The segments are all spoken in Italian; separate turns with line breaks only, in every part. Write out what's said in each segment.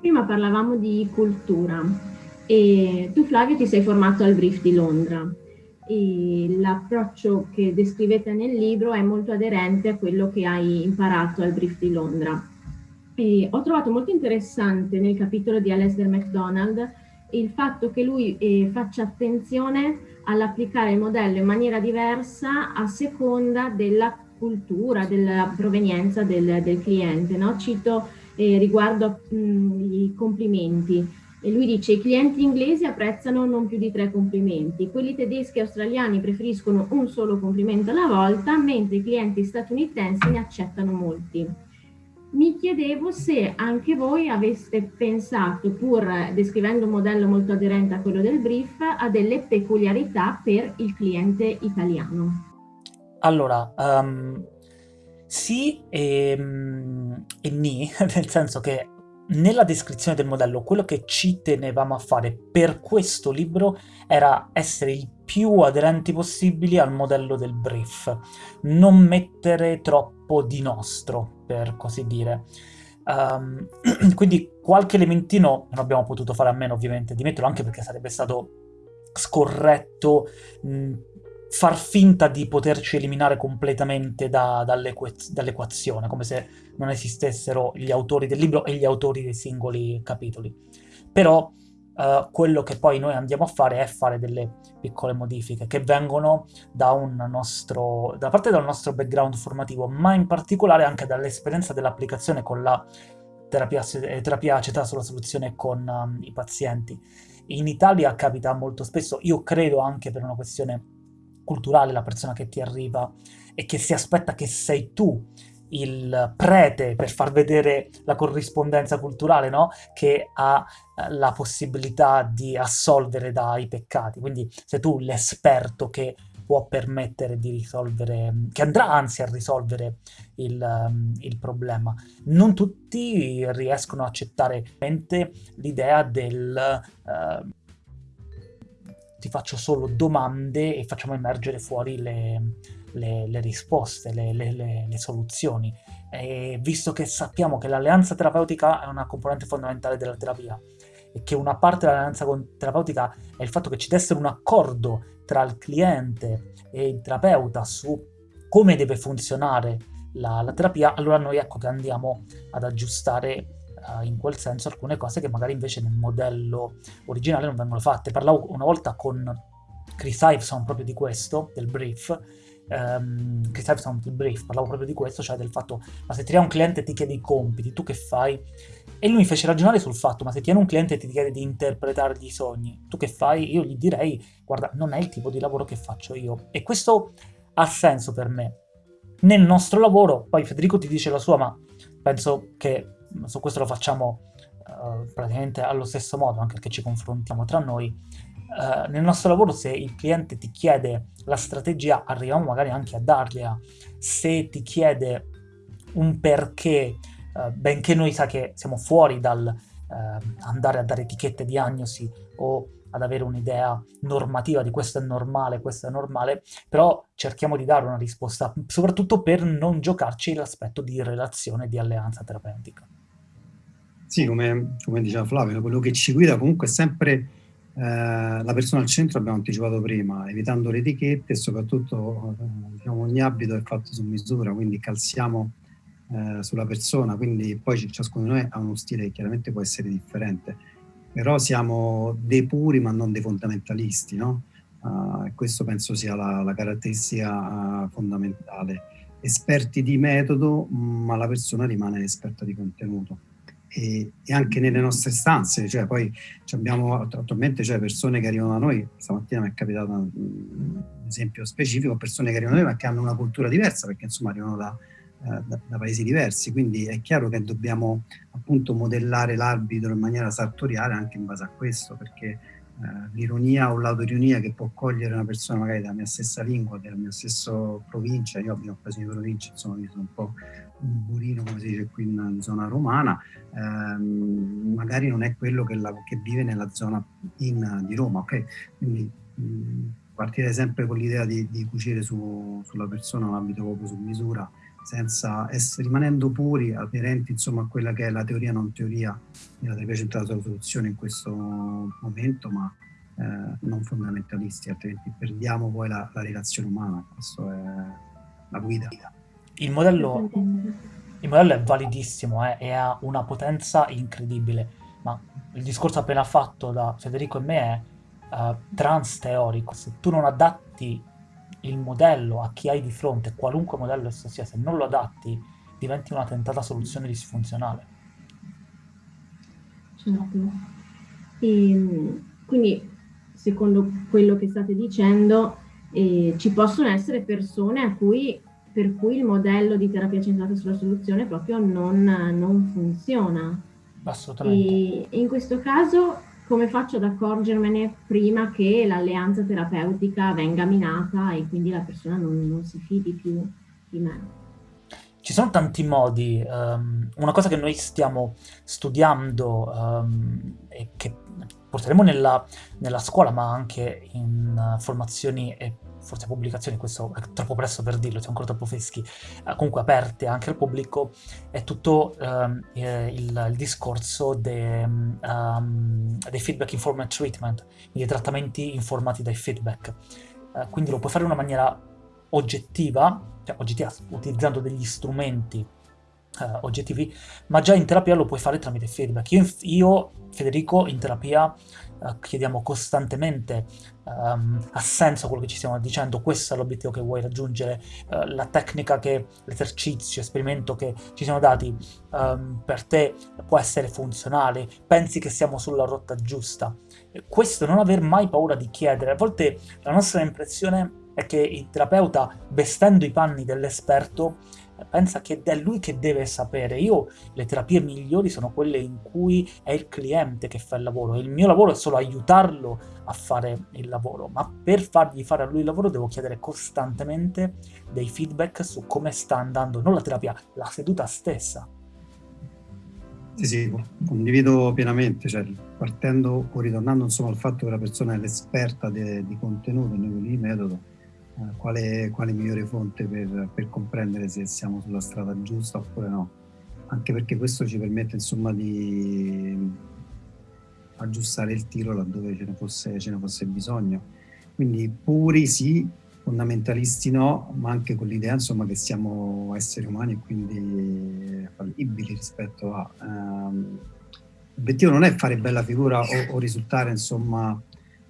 Prima parlavamo di cultura e tu Flavio ti sei formato al Brief di Londra e l'approccio che descrivete nel libro è molto aderente a quello che hai imparato al Brief di Londra. E ho trovato molto interessante nel capitolo di Alasdair MacDonald il fatto che lui eh, faccia attenzione all'applicare il modello in maniera diversa a seconda della cultura, della provenienza del, del cliente. No? Cito eh, riguardo mh, i complimenti. E lui dice i clienti inglesi apprezzano non più di tre complimenti, quelli tedeschi e australiani preferiscono un solo complimento alla volta, mentre i clienti statunitensi ne accettano molti. Mi chiedevo se anche voi aveste pensato, pur descrivendo un modello molto aderente a quello del brief, a delle peculiarità per il cliente italiano.
Allora, um, sì e, e ni, nel senso che nella descrizione del modello quello che ci tenevamo a fare per questo libro era essere il più aderenti possibili al modello del brief, non mettere troppo di nostro, per così dire. Um, quindi qualche elementino non abbiamo potuto fare a meno ovviamente di metterlo, anche perché sarebbe stato scorretto mh, far finta di poterci eliminare completamente da, dall'equazione, come se non esistessero gli autori del libro e gli autori dei singoli capitoli. Però uh, quello che poi noi andiamo a fare è fare delle piccole modifiche che vengono da, nostro, da parte del nostro background formativo, ma in particolare anche dall'esperienza dell'applicazione con la terapia, terapia acetata sulla soluzione con um, i pazienti. In Italia capita molto spesso, io credo anche per una questione culturale la persona che ti arriva e che si aspetta che sei tu il prete per far vedere la corrispondenza culturale, no? Che ha eh, la possibilità di assolvere dai peccati. Quindi sei tu l'esperto che può permettere di risolvere, che andrà anzi a risolvere il, um, il problema. Non tutti riescono a accettare l'idea del... Uh, ti faccio solo domande e facciamo emergere fuori le, le, le risposte, le, le, soluzioni. E visto che sappiamo che l'alleanza terapeutica è una componente fondamentale della terapia e che una parte dell'alleanza terapeutica è il fatto che ci deve essere un accordo tra il cliente e il terapeuta su come deve funzionare la, la terapia, allora noi ecco che andiamo ad aggiustare uh, in quel senso alcune cose che magari invece nel modello originale non vengono fatte. Parlavo una volta con Chris Iveson proprio di questo, del brief, um, Chris Iveson del brief, parlavo proprio di questo, cioè del fatto, ma se ti un cliente e ti chiede i compiti, tu che fai? E lui mi fece ragionare sul fatto, ma se ti un cliente e ti chiede di interpretare i sogni, tu che fai? Io gli direi, guarda, non è il tipo di lavoro che faccio io. E questo ha senso per me. Nel nostro lavoro, poi Federico ti dice la sua, ma penso che su questo lo facciamo uh, praticamente allo stesso modo, anche perché ci confrontiamo tra noi. Uh, nel nostro lavoro se il cliente ti chiede la strategia, arriviamo magari anche a dargliela. Se ti chiede un perché, uh, benché noi sa che siamo fuori dal andare a dare etichette diagnosi o ad avere un'idea normativa di questo è normale, questo è normale, però cerchiamo di dare una risposta, soprattutto per non giocarci l'aspetto di relazione, di alleanza terapeutica.
Sì, come, come, diceva Flavio, quello che ci guida comunque è sempre eh, la persona al centro, abbiamo anticipato prima, evitando le etichette e soprattutto eh, diciamo, ogni abito è fatto su misura, quindi calziamo eh, sulla persona, quindi poi ciascuno di noi ha uno stile che chiaramente può essere differente, però siamo dei puri ma non dei fondamentalisti, no? Uh, questo penso sia la, la caratteristica uh, fondamentale. Esperti di metodo, ma la persona rimane esperta di contenuto e, e, anche nelle nostre stanze, cioè poi abbiamo attualmente cioè, persone che arrivano da noi, stamattina mi è capitato un esempio specifico, persone che arrivano da noi ma che hanno una cultura diversa perché insomma arrivano da, eh, da, da paesi diversi, quindi è chiaro che dobbiamo appunto modellare l'arbitro in maniera sartoriale anche in base a questo perché eh, l'ironia o l'autoironia che può cogliere una persona magari della mia stessa lingua, della mia stessa provincia, io abito in di provincia, insomma mi sono un po' burino, come si dice qui in zona romana, ehm, magari non è quello che, la, che vive nella zona in, di Roma, ok? Quindi mh, partire sempre con l'idea di, di, cucire su, sulla persona un abito proprio su misura senza essere, rimanendo puri, aderenti insomma, a quella che è la teoria non teoria della terapia centrata sulla soluzione in questo momento, ma eh, non fondamentalisti, altrimenti perdiamo poi la, la relazione umana, questa è la guida.
Il modello, il modello è validissimo eh, e ha una potenza incredibile, ma il discorso appena fatto da Federico e me è uh, trans teorico. Se tu non adatti il modello a chi hai di fronte, qualunque modello esso sia, se non lo adatti, diventi una tentata soluzione disfunzionale.
Certo. E, ehm, quindi, secondo quello che state dicendo, eh, ci possono essere persone cui, per cui il modello di terapia centrata sulla soluzione proprio non, non funziona.
Assolutamente.
E in questo caso come faccio ad accorgermene prima che l'alleanza terapeutica venga minata e quindi la persona non, non si fidi più di me?
Ci sono tanti modi. Um, una cosa che noi stiamo studiando um, e che porteremo nella, nella, scuola, ma anche in uh, formazioni e forse pubblicazioni, questo è troppo presto per dirlo, siamo ancora troppo freschi, eh, comunque aperte anche al pubblico, è tutto um, il, il, discorso de, um, dei feedback informed treatment, quindi trattamenti informati dai feedback. Uh, quindi lo puoi fare in una maniera oggettiva, cioè oggettiva utilizzando degli strumenti uh, oggettivi, ma già in terapia lo puoi fare tramite feedback. Io, io Federico, in terapia uh, chiediamo costantemente um, ha senso quello che ci stiamo dicendo, questo è l'obiettivo che vuoi raggiungere, uh, la tecnica che, l'esercizio, l'esperimento che ci siamo dati um, per te può essere funzionale, pensi che siamo sulla rotta giusta. Questo non aver mai paura di chiedere, a volte la nostra impressione è che il terapeuta, vestendo i panni dell'esperto, pensa che è lui che deve sapere. Io le terapie migliori sono quelle in cui è il cliente che fa il lavoro. Il mio lavoro è solo aiutarlo a fare il lavoro, ma per fargli fare a lui il lavoro devo chiedere costantemente dei feedback su come sta andando, non la terapia, la seduta stessa.
Sì, sì, condivido pienamente, cioè, partendo o ritornando insomma al fatto che la persona è l'esperta di contenuto, di metodo, quale, quale, migliore fonte per, per, comprendere se siamo sulla strada giusta oppure no. Anche perché questo ci permette insomma di aggiustare il tiro laddove ce ne fosse, ce ne fosse bisogno. Quindi puri sì, fondamentalisti no, ma anche con l'idea insomma che siamo esseri umani e quindi fallibili rispetto a... Um, l'obiettivo non è fare bella figura o, o risultare insomma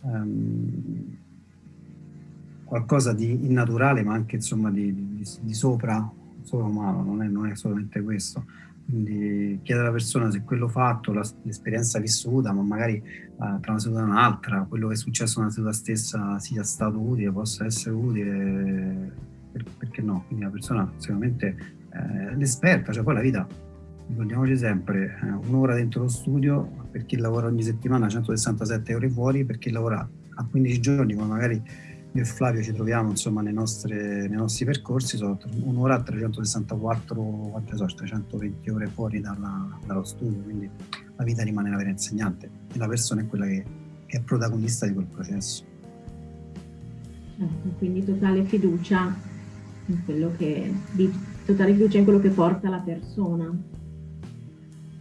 um, qualcosa di innaturale ma anche insomma di, di, di sopra, sopra umano, non è, non è, solamente questo. Quindi chiedere alla persona se quello fatto, l'esperienza vissuta, ma magari uh, tra una seduta e un'altra, quello che è successo nella seduta stessa sia stato utile, possa essere utile, per, perché no? Quindi la persona sicuramente eh, l'esperta, cioè poi la vita, ricordiamoci sempre, eh, un'ora dentro lo studio, per chi lavora ogni settimana 167 ore fuori, per chi lavora a 15 giorni, come magari io e Flavio ci troviamo insomma nei nostri, nei nostri percorsi, sono un'ora a 364, quante so, 320 ore fuori dalla, dallo studio, quindi la vita rimane la vera insegnante e la persona è quella che, che è protagonista di quel processo.
Certo, quindi totale fiducia in quello che, di, totale fiducia in quello che porta la persona.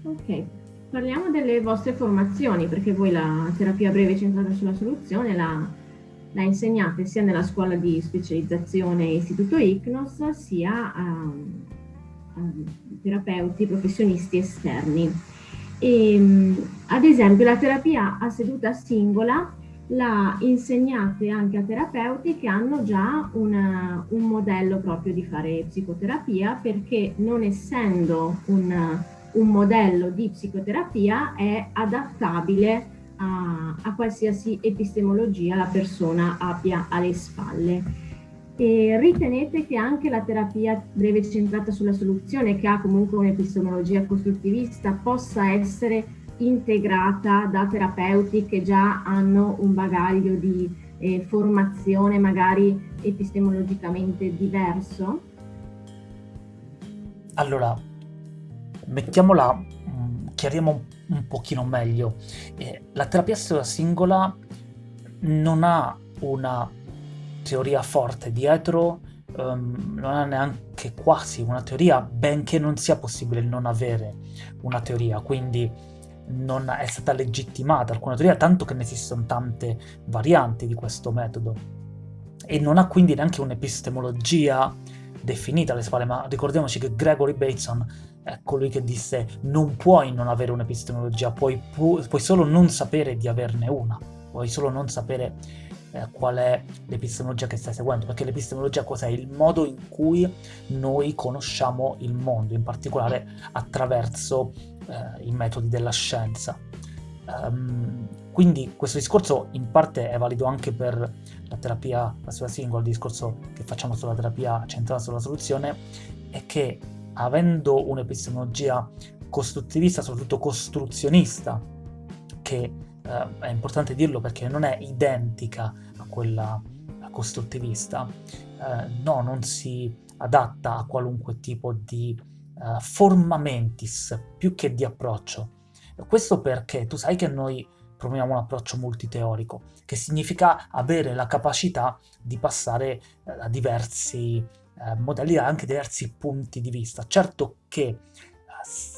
Ok, parliamo delle vostre formazioni, perché voi la terapia breve centrata sulla soluzione la la insegnate sia nella scuola di specializzazione Istituto ICNOS sia a, a terapeuti, professionisti esterni. E, ehm, ad esempio la terapia a seduta singola la insegnate anche a terapeuti che hanno già una, un modello proprio di fare psicoterapia perché non essendo un, un modello di psicoterapia è adattabile a, a qualsiasi epistemologia la persona abbia alle spalle. E ritenete che anche la terapia breve centrata sulla soluzione, che ha comunque un'epistemologia costruttivista, possa essere integrata da terapeuti che già hanno un bagaglio di eh, formazione magari epistemologicamente diverso?
Allora, mettiamola, mm, chiariamo un un pochino meglio. Eh, la terapia singola non ha una teoria forte dietro um, non ha neanche quasi una teoria, benché non sia possibile non avere una teoria, quindi non è stata legittimata alcuna teoria, tanto che ne esistono tante varianti di questo metodo. E non ha quindi neanche un'epistemologia definita alle spalle, ma ricordiamoci che Gregory Bateson è colui che disse non puoi non avere un'epistemologia, puoi, pu- puoi solo non sapere di averne una, puoi solo non sapere eh, qual è l'epistemologia che stai seguendo, perché l'epistemologia cos'è? Il modo in cui noi conosciamo il mondo, in particolare attraverso eh, i metodi della scienza. Um, quindi questo discorso in parte è valido anche per la terapia passiva singola, il discorso che facciamo sulla terapia centrata sulla soluzione, è che avendo un'epistemologia costruttivista, soprattutto costruzionista, che eh, è importante dirlo perché non è identica a quella costruttivista, eh, no, non si adatta a qualunque tipo di uh, forma mentis più che di approccio. Questo perché tu sai che noi promuoviamo un approccio multiteorico, che significa avere la capacità di passare uh, a diversi uh, modelli, anche diversi punti di vista. Certo che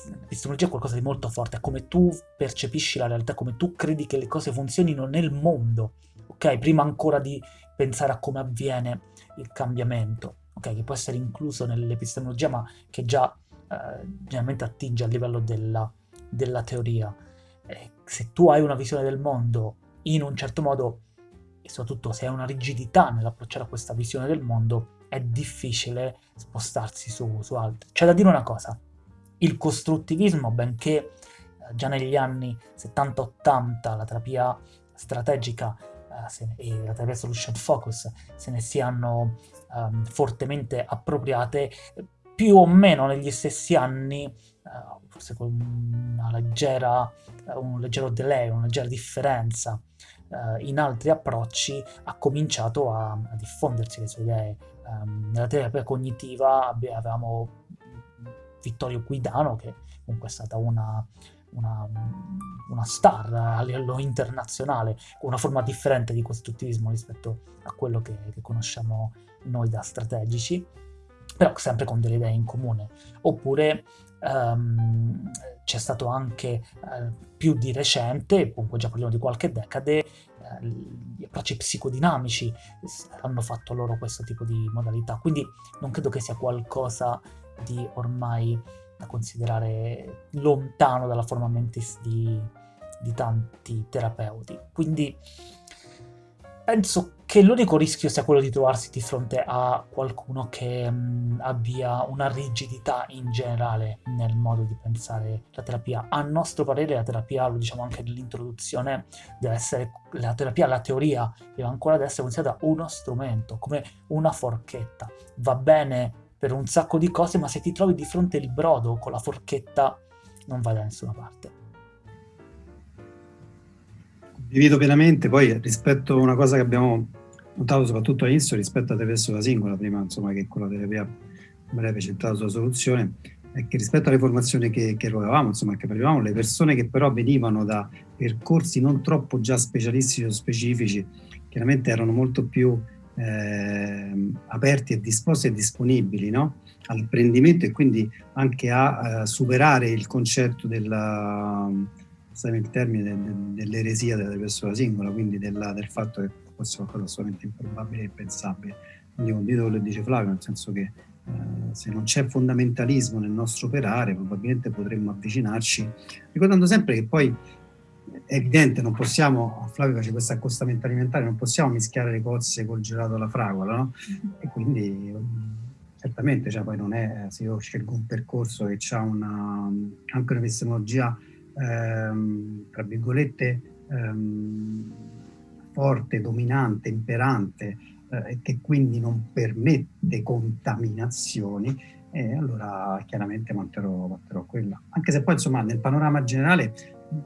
L'epistemologia è qualcosa di molto forte, è come tu percepisci la realtà, come tu credi che le cose funzionino nel mondo, ok? Prima ancora di pensare a come avviene il cambiamento, ok? Che può essere incluso nell'epistemologia, ma che già eh, generalmente attinge al livello della, della teoria. Eh, se tu hai una visione del mondo in un certo modo, e soprattutto se hai una rigidità nell'approcciare a questa visione del mondo, è difficile spostarsi su, su altri. C'è da dire una cosa, il costruttivismo, benché eh, già negli anni 70-80 la terapia strategica eh, e la terapia solution focus se ne siano um, fortemente appropriate, più o meno negli stessi anni, uh, forse con leggera, un leggero delay, una leggera differenza uh, in altri approcci, ha cominciato a, a diffondersi le sue idee. Um, nella terapia cognitiva avevamo Vittorio Guidano, che comunque è stata una, una, una, star a livello internazionale, con una forma differente di costruttivismo rispetto a quello che, che conosciamo noi da strategici, però sempre con delle idee in comune. Oppure um, c'è stato anche uh, più di recente, comunque già parliamo di qualche decade, gli approcci psicodinamici hanno fatto loro questo tipo di modalità, quindi non credo che sia qualcosa di ormai da considerare lontano dalla forma mentis di, di tanti terapeuti. Quindi penso che l'unico rischio sia quello di trovarsi di fronte a qualcuno che mh, abbia una rigidità in generale nel modo di pensare la terapia. A nostro parere la terapia, lo diciamo anche nell'introduzione, deve essere la terapia, la teoria deve ancora essere considerata uno strumento, come una forchetta. Va bene per un sacco di cose, ma se ti trovi di fronte il brodo con la forchetta non vai da nessuna parte.
Condivido pienamente, poi rispetto a una cosa che abbiamo notato soprattutto all'inizio rispetto a Tevesso la singola, prima insomma che con la terapia breve centrata sulla soluzione, è che rispetto alle formazioni che, che erogavamo, insomma che prendevamo, le persone che però venivano da percorsi non troppo già specialistici o specifici, chiaramente erano molto più eh, aperti e disposti e disponibili no? all'apprendimento e quindi anche a, a superare il concetto della, il termine, de, de, dell'eresia della persona singola, quindi della, del fatto che fosse qualcosa assolutamente improbabile e impensabile. Quindi condivido quello che dice Flavio, nel senso che eh, se non c'è fondamentalismo nel nostro operare, probabilmente potremmo avvicinarci, ricordando sempre che poi è evidente, non possiamo, Flavio face questo accostamento alimentare, non possiamo mischiare le cozze col gelato alla fragola, no? E quindi certamente, cioè, poi non è, se io scelgo un percorso che ha una, anche un'epistemologia, ehm, tra virgolette, ehm, forte, dominante, imperante, eh, che quindi non permette contaminazioni, e allora chiaramente manterrò, manterrò quella. Anche se poi insomma nel panorama generale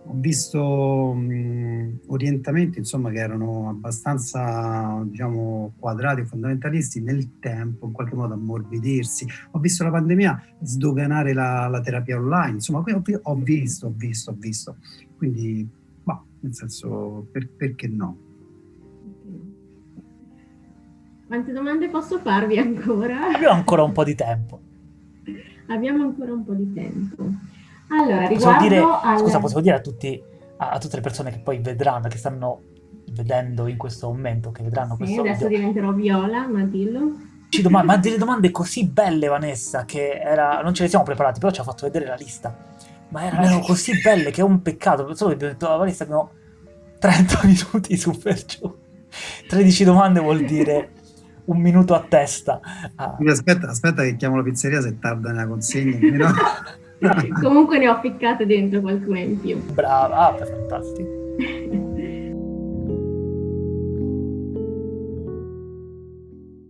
ho visto mh, orientamenti insomma, che erano abbastanza diciamo, quadrati, fondamentalisti nel tempo, in qualche modo ammorbidirsi. Ho visto la pandemia sdoganare la, la terapia online, insomma, ho, ho, visto, ho visto, ho visto. Quindi, bah, nel senso, per, perché no?
Quante domande posso farvi ancora?
Abbiamo ancora un po' di tempo.
Abbiamo ancora un po' di tempo. Allora,
Possiamo dire,
al...
Scusa, possiamo dire a, tutti, a, a, tutte le persone che poi vedranno, che stanno vedendo in questo momento, che vedranno
sì,
questo
adesso
video.
diventerò viola, ma dillo.
Ci domand- ma delle domande così belle, Vanessa, che era... non ce le siamo preparate, però ci ha fatto vedere la lista. Ma erano così belle che è un peccato. Solo che abbiamo detto, ah, Vanessa, abbiamo 30 minuti su per giù. 13 domande vuol dire un minuto a testa.
Ah. Aspetta, aspetta che chiamo la pizzeria se tarda nella consegna.
Comunque ne ho ficcate dentro qualcuna in più.
Brava, ah, fantastico.